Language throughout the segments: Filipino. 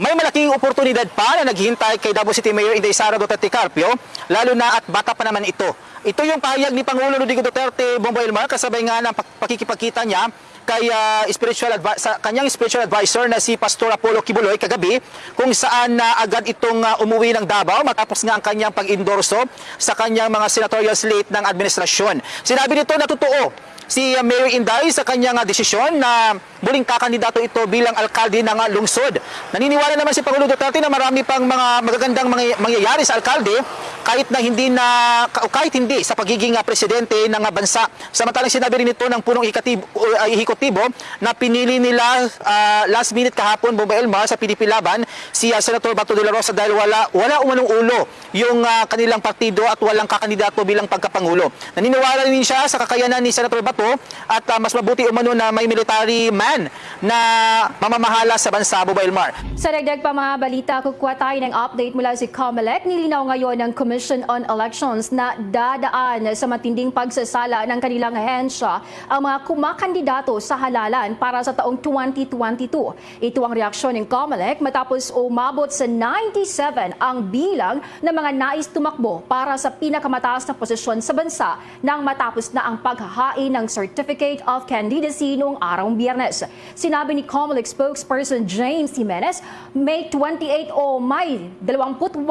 May malaking oportunidad pa na naghihintay kay Davao City Mayor Inday Sara Duterte Carpio, lalo na at bata pa naman ito. Ito yung pahayag ni Pangulo Rodrigo Duterte Bongbong Elmar kasabay nga ng pak- pakikipagkita niya kay ah, spiritual sa kanyang spiritual advisor na si Pastor Apollo Kibuloy kagabi kung saan na agad itong ah, umuwi ng Davao matapos nga ang kanyang pag-endorso sa kanyang mga senatorial slate ng administrasyon. Sinabi nito na totoo si Mayor Inday sa kanyang desisyon na muling kakandidato ito bilang alkalde ng lungsod. Naniniwala naman si Pangulo Duterte na marami pang mga magagandang mangyayari sa alkalde kahit na hindi na ka- kahit hindi sa pagiging uh, presidente ng uh, bansa. Samantalang sinabi rin ito ng punong uh, ihikotibo na pinili nila uh, last minute kahapon Bomba Elmar sa PDP Laban si uh, Senator Bato de la Rosa dahil wala wala umanong ulo yung uh, kanilang partido at walang kakandidato bilang pagkapangulo. Naniniwala rin siya sa kakayanan ni Senator Bato at uh, mas mabuti umano na may military man na mamamahala sa bansa Bomba Elmar. Sa dagdag pa mga balita, kukuha tayo ng update mula si COMELEC. Nilinaw ngayon ng Commission on Elections na dadaan sa matinding pagsasala ng kanilang ahensya ang mga kumakandidato sa halalan para sa taong 2022. Ito ang reaksyon ng COMELEC matapos umabot sa 97 ang bilang ng mga nais tumakbo para sa pinakamataas na posisyon sa bansa nang matapos na ang paghahain ng Certificate of Candidacy noong araw biyernes. Sinabi ni COMELEC spokesperson James Jimenez, May 28 o May 28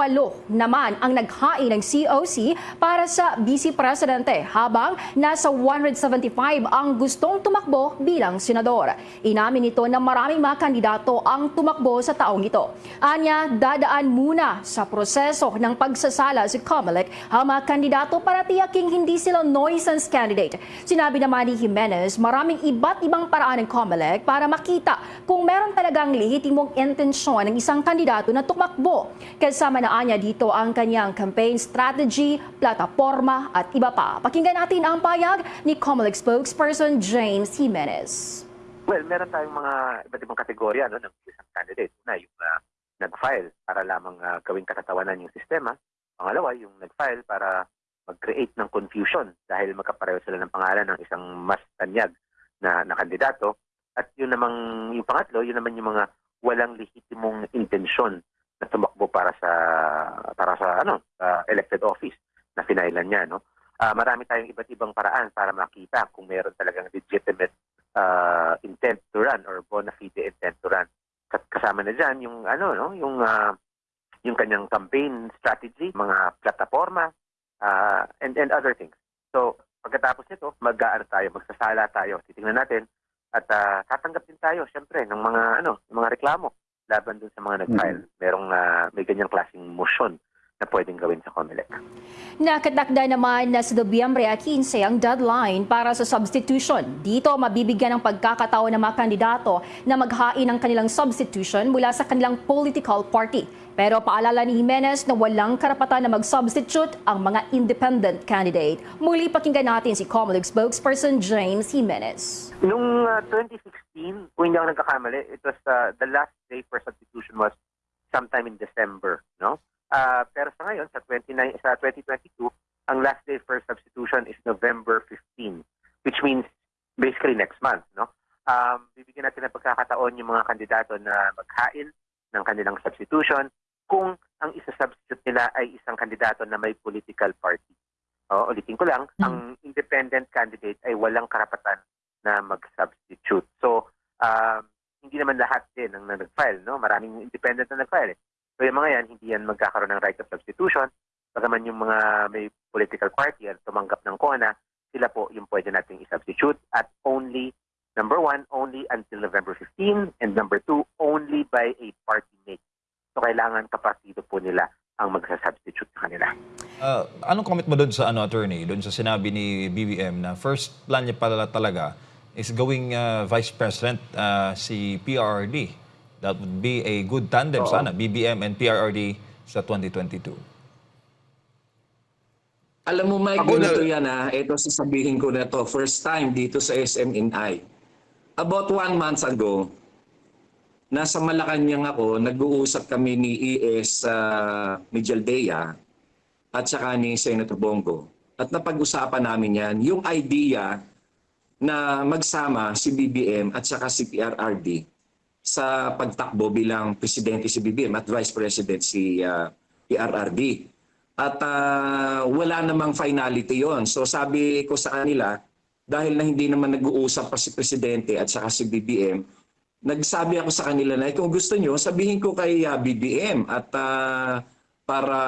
naman ang naghain ng COC para sa Vice Presidente habang nasa 175 ang gustong tumakbo bilang senador. Inamin nito na maraming mga kandidato ang tumakbo sa taong ito. Anya, dadaan muna sa proseso ng pagsasala si COMELEC ang mga kandidato para tiyaking hindi sila nuisance candidate. Sinabi naman ni Jimenez, maraming iba't ibang paraan ng COMELEC para makita kung meron talagang lehitimong intensyon ng isang kandidato na tumakbo. Kasama na anya dito ang kanyang campaign strategy, plataforma at iba pa. Pakinggan natin ang payag ni COMELEC spokesperson James Jimenez. Well, meron tayong mga iba't ibang kategorya no, ng isang candidate. Una, yung uh, nag-file para lamang uh, gawing katatawanan yung sistema. Pangalawa, yung nag-file para mag-create ng confusion dahil magkapareho sila ng pangalan ng isang mas tanyag na, na kandidato. At yun namang, yung pangatlo, yun naman yung mga walang lehitimong intensyon na tumakbo para sa para sa ano sa elected office na finailan niya no Ah, marami tayong iba't ibang paraan para makita kung meron talagang legitimate uh, intent to run or bona fide intent to run. Kas- Kasama na diyan yung ano no, yung ah, yung kanyang campaign strategy, mga plataforma ah, and and other things. So, pagkatapos nito, mag-aano tayo, magsasala tayo. Titingnan natin at ah, tatanggap din tayo syempre ng mga ano, ng mga reklamo laban dun sa mga nag-file. Merong ah, may ganyang klaseng motion na pwedeng gawin sa COMELEC. Nakatakda naman na sa Nobyembre 15 ang deadline para sa substitution. Dito mabibigyan ng pagkakataon ng mga kandidato na maghain ng kanilang substitution mula sa kanilang political party. Pero paalala ni Jimenez na walang karapatan na mag-substitute ang mga independent candidate. Muli pakinggan natin si COMELEC spokesperson James Jimenez. Nung uh, 2016, kung hindi ako nagkakamali, it was uh, the last day for substitution was sometime in December, no? Uh, pero sa ngayon, sa 29 sa 2022, ang last day for substitution is November 15, which means basically next month, no? Um, bibigyan natin ng pagkakataon yung mga kandidato na maghain ng kanilang substitution kung ang isa-substitute nila ay isang kandidato na may political party. O, ulitin ko lang, ang independent candidate ay walang karapatan na mag-substitute. So, um, hindi naman lahat din ang na nag-file, no? Maraming independent na nag-file. Eh. So, yung mga yan, hindi yan magkakaroon ng right of substitution. Bagaman yung mga may political party at tumanggap ng CONA, sila po yung pwede nating i-substitute at only, number one, only until November 15, and number two, only by a party mate. So, kailangan kapartido po nila ang magsa-substitute sa kanila. Ah, anong comment mo doon sa ano attorney, doon sa sinabi ni BBM na first plan niya pala talaga is going ah, vice president ah, si PRRD. That would be a good tandem Oo. sana, BBM and PRRD sa 2022. Alam mo, Mike, Ako na- ganito yan ha. Ito sasabihin ko na to. First time dito sa SMNI. About one month ago, nasa Malacanang ako, nag-uusap kami ni ES uh, Mijaldea at saka ni Senator Bongo. At napag-usapan namin yan, yung idea na magsama si BBM at saka si PRRD sa pagtakbo bilang presidente si BBM at vice president si ah, PRRD. At ah, wala namang finality yon. So sabi ko sa kanila, dahil na hindi naman nag-uusap pa si presidente at saka si BBM, nagsabi ako sa kanila na kung gusto nyo, sabihin ko kay ah, BBM at ah, para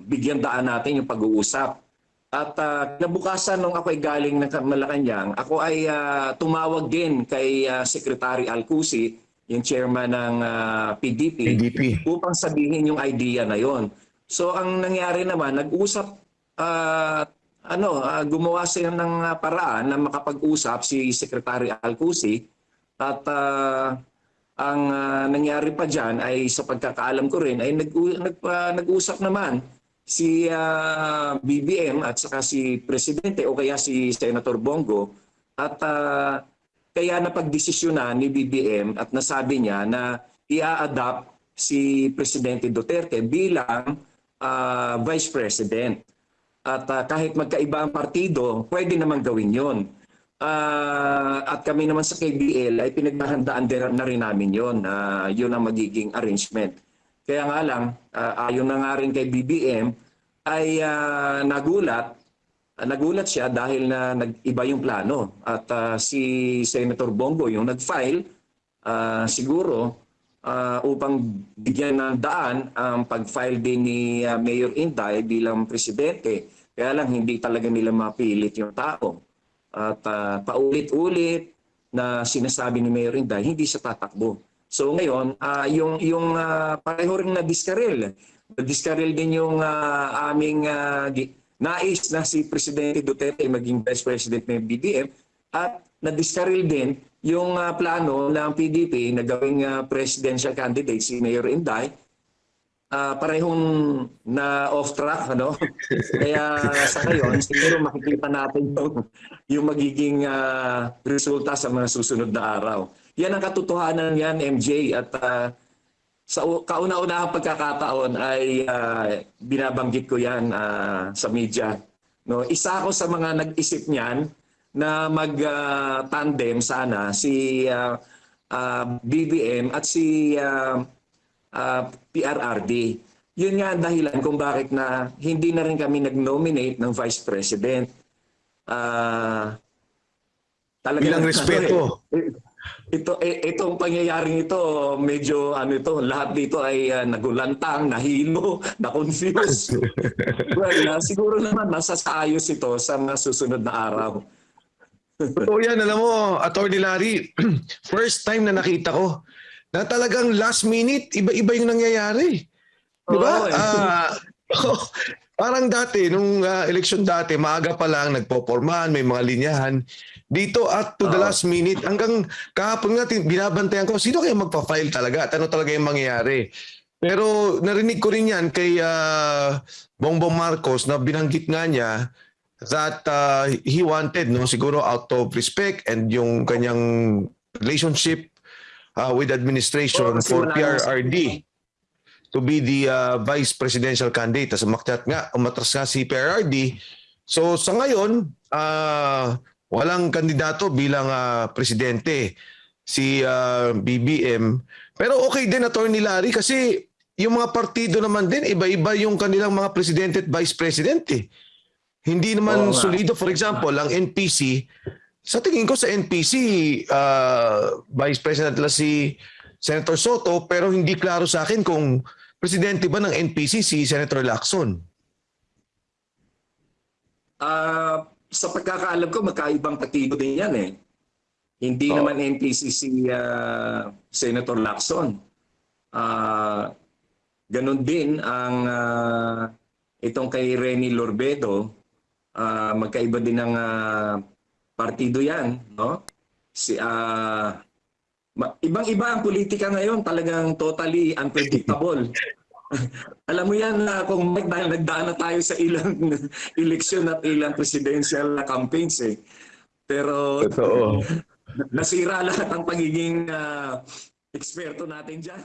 bigyan daan natin yung pag-uusap. At uh, kinabukasan nung ako ay galing ng Malacanang, ako ay ah, tumawag din kay ah, Secretary Alcusi, yung chairman ng ah, PDP, PDP. upang sabihin yung idea na yon. So ang nangyari naman, nag-usap, ah, ano, ah, gumawa sila ng paraan na makapag-usap si Secretary Alcusi at ah, ang ah, nangyari pa dyan ay sa pagkakaalam ko rin ay nag, nag, ah, nag-usap naman si ah, BBM at saka si Presidente o kaya si Senator Bongo at ah, kaya napagdesisyonan ni BBM at nasabi niya na i-adapt si Presidente Duterte bilang ah, Vice President. At ah, kahit magkaiba ang partido, pwede naman gawin yon. Ah, at kami naman sa KBL ay pinaghahandaan na rin namin yon. na yun ang magiging arrangement. Kaya nga lang, ah, ayon na nga rin kay BBM, ay ah, nagulat, ah, nagulat siya dahil na nag-iba yung plano. At ah, si Senator Bongo yung nag-file, ah, siguro ah, upang bigyan ng daan ang pag-file din ni ah, Mayor Inday bilang presidente. Kaya lang hindi talaga nila mapilit yung tao. At ah, paulit-ulit na sinasabi ni Mayor Inday, hindi siya tatakbo. So ngayon, ah, yung, yung ah, pareho rin na diskarel. Na-diskarel din yung ah, aming gi- nais na si Presidente Duterte maging Vice President ng BBM at na-diskarel din yung ah, plano ng PDP na gawing ah, presidential candidate si Mayor Inday. Ah parehong na off track ano? Kaya sa ngayon siguro makikita natin yung, yung magiging ah, resulta sa mga susunod na araw. Yan ang katotohanan yan MJ at ah, sa kauna-unahang pagkakataon ay ah, binabanggit ko yan ah, sa media no isa ako sa mga nag-isip niyan na mag-tandem sana si ah, ah, BBM at si ah, ah, PRRD. Yun nga ang dahilan kung bakit na hindi na rin kami nag-nominate ng Vice President. Ah, talaga Bilang respeto. ito eh, itong pangyayaring ito medyo ano ito lahat dito ay ah, nagulantang nahilo na-confuse well ah, siguro naman masasayos ito sa mga susunod na araw Totoo yan, alam mo, Attorney Larry, first time na nakita ko na talagang last minute, iba-iba yung nangyayari. Di ba? Oo, eh. Parang dati, nung ah, election dati, maaga pa lang, nagpopormahan, may mga linyahan. Dito at to the last minute, hanggang kahapon nga, binabantayan ko, sino kaya magpa-file talaga? At ano talaga yung mangyayari? Pero narinig ko rin yan kay ah, Bongbong Marcos na binanggit nga niya that uh, he wanted no siguro out of respect and yung kanyang relationship uh, with administration kasi for PRRD to be the uh, vice presidential candidate. Tapos umakyat nga, umatras nga si PRRD. So sa ngayon, uh, walang kandidato bilang uh, presidente si uh, BBM. Pero okay din Attorney Larry kasi yung mga partido naman din, iba-iba yung kanilang mga presidente at vice president eh. Hindi naman nga. solido. For example, ang NPC, sa tingin ko sa NPC, uh, Vice President la si Senator Soto, pero hindi klaro sa akin kung presidente ba ng NPC si Senator Lacson. Ah, sa pagkakaalam ko, magkaibang partido din yan eh. Hindi Oo. naman NPC si ah, Senator Lacson. Ah, ganon din ang ah, itong kay Rene Lorbedo. Ah, magkaiba din ng ah, partido yan. No? Si, ma- ibang-iba ang politika ngayon. Talagang totally unpredictable. Alam mo yan na kung Mike, dahil nagdaan na tayo sa ilang eleksyon at ilang presidential campaigns eh. Pero Totoo. nasira lahat ang pagiging ah, eksperto natin dyan.